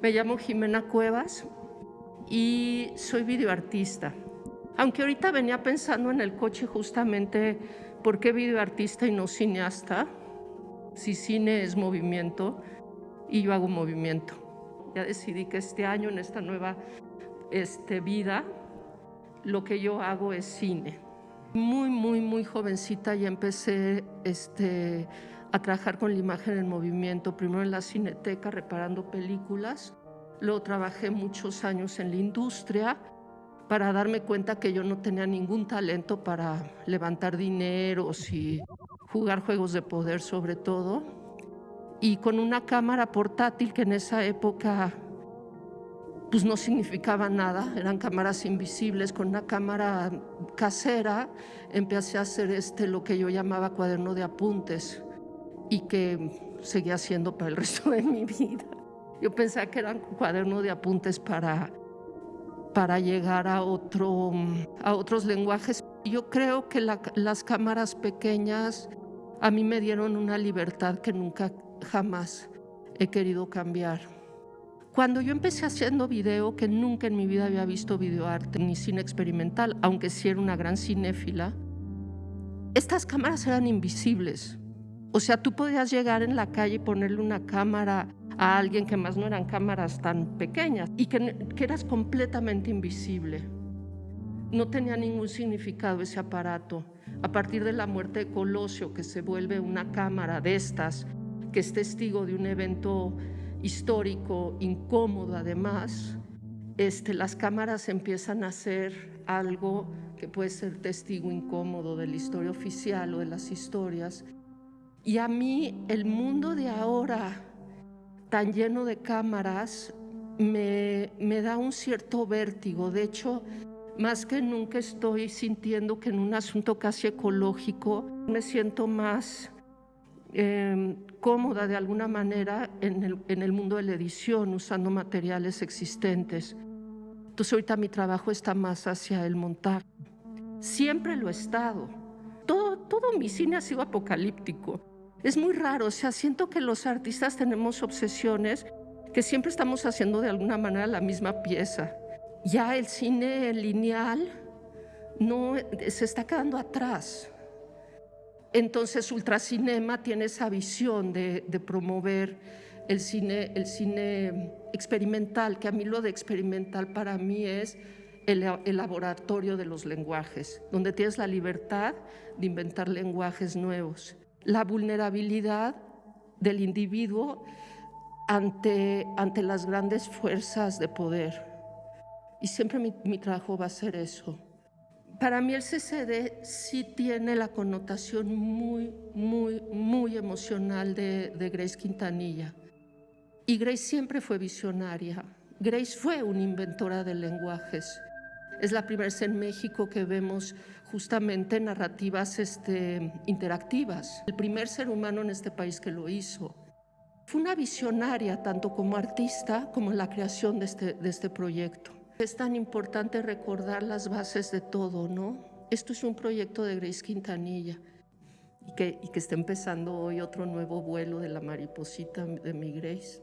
Me llamo Jimena Cuevas y soy videoartista. Aunque ahorita venía pensando en el coche justamente por qué videoartista y no cineasta, si cine es movimiento y yo hago movimiento. Ya decidí que este año, en esta nueva este, vida, lo que yo hago es cine. Muy, muy, muy jovencita ya empecé este, a trabajar con la imagen en movimiento, primero en la cineteca reparando películas, luego trabajé muchos años en la industria para darme cuenta que yo no tenía ningún talento para levantar dinero y jugar juegos de poder sobre todo. Y con una cámara portátil que en esa época pues no significaba nada, eran cámaras invisibles, con una cámara casera empecé a hacer este, lo que yo llamaba cuaderno de apuntes y que seguía haciendo para el resto de mi vida. Yo pensaba que eran cuaderno de apuntes para, para llegar a, otro, a otros lenguajes. Yo creo que las cámaras pequeñas a mí me dieron una libertad que nunca jamás he querido cambiar. Cuando yo empecé haciendo video, que nunca en mi vida había visto videoarte ni cine experimental, aunque sí era una gran cinéfila, estas cámaras eran invisibles. O sea, tú podías llegar en la calle y ponerle una cámara a alguien que más no eran cámaras tan pequeñas y que, que eras completamente invisible. No tenía ningún significado ese aparato. A partir de la muerte de Colosio, que se vuelve una cámara de estas, que es testigo de un evento histórico, incómodo además, este, las cámaras empiezan a ser algo que puede ser testigo incómodo de la historia oficial o de las historias, y a mí el mundo de ahora, tan lleno de cámaras, me, me da un cierto vértigo. De hecho, más que nunca estoy sintiendo que en un asunto casi ecológico me siento más em, cómoda de alguna manera en el, en el mundo de la edición, usando materiales existentes. Entonces ahorita mi trabajo está más hacia el montaje. Siempre lo he estado. Todo, todo mi cine ha sido apocalíptico. Es muy raro, o sea, siento que los artistas tenemos obsesiones que siempre estamos haciendo de alguna manera la misma pieza. Ya el cine lineal no se está quedando atrás. Entonces Ultracinema tiene esa visión de, promover el cine, el cine experimental, que a mí lo de experimental para mí es el, el, laboratorio de los lenguajes, donde tienes la libertad de inventar lenguajes nuevos la vulnerabilidad del individuo ante, ante las grandes fuerzas de poder. Y siempre mi, trabajo va a ser eso. Para mí el CCD sí tiene la connotación muy, muy, muy emocional de, de Grace Quintanilla. Y Grace siempre fue visionaria. Grace fue una inventora de lenguajes. Es la primera vez en México que vemos justamente narrativas este, interactivas. El primer ser humano en este país que lo hizo. Fue una visionaria tanto como artista como en la creación de este, de este proyecto. Es tan importante recordar las bases de todo, ¿no? Esto es un proyecto de Grace Quintanilla y que, y que está empezando hoy otro nuevo vuelo de la mariposita de mi Grace.